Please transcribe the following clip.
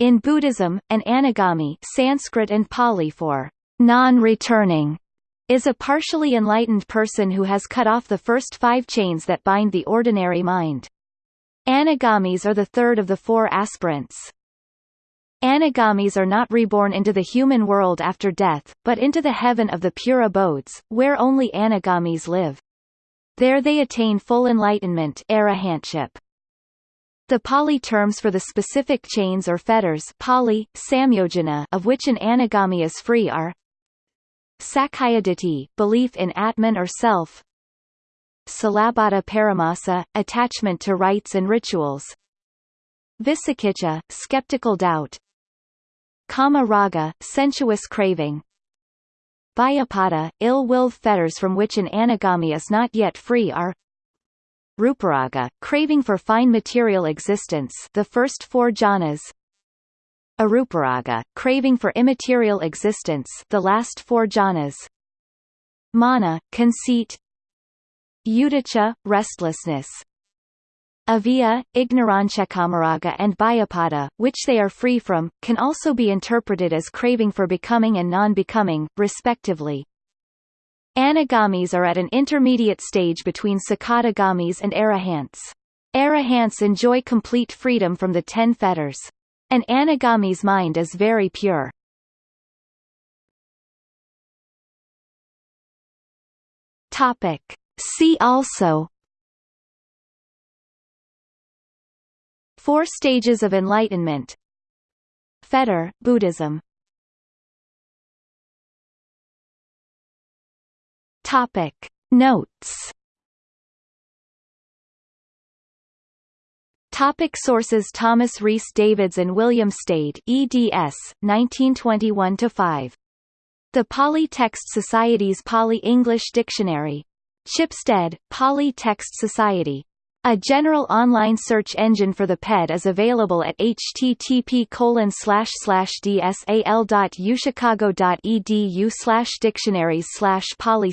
In Buddhism, an anagami Sanskrit and Pali for non-returning is a partially enlightened person who has cut off the first five chains that bind the ordinary mind. Anagamis are the third of the four aspirants. Anagamis are not reborn into the human world after death, but into the heaven of the pure abodes, where only anagamis live. There they attain full enlightenment arahantship. The Pali terms for the specific chains or fetters Pali, samyojana of which an anagami is free are Sakkayaditthi, belief in Atman or self Silabbata paramasa, attachment to rites and rituals Vicikiccha, skeptical doubt Kama raga, sensuous craving Byapada, ill-will fetters from which an anagami is not yet free are Ruparaga, craving for fine material existence the first four jhanas. Aruparaga, craving for immaterial existence the last four jhanas. Mana, conceit. Uddhacca, restlessness. Avijja, ignorancia and Byapada, which they are free from, can also be interpreted as craving for becoming and non-becoming, respectively. Anagamis are at an intermediate stage between Sakadagamis and Arahants. Arahants enjoy complete freedom from the ten fetters. An anagami's mind is very pure. Topic. See also Four stages of enlightenment Fetter, Buddhism Topic. Notes Topic sources Thomas Rhys Davids and William Stede eds. 1921-5. The Pali Text Society's Pali-English Dictionary. Chipstead, Pali Text Society. A general online search engine for the PED is available at http dsal.uchicago.edu dictionaries pali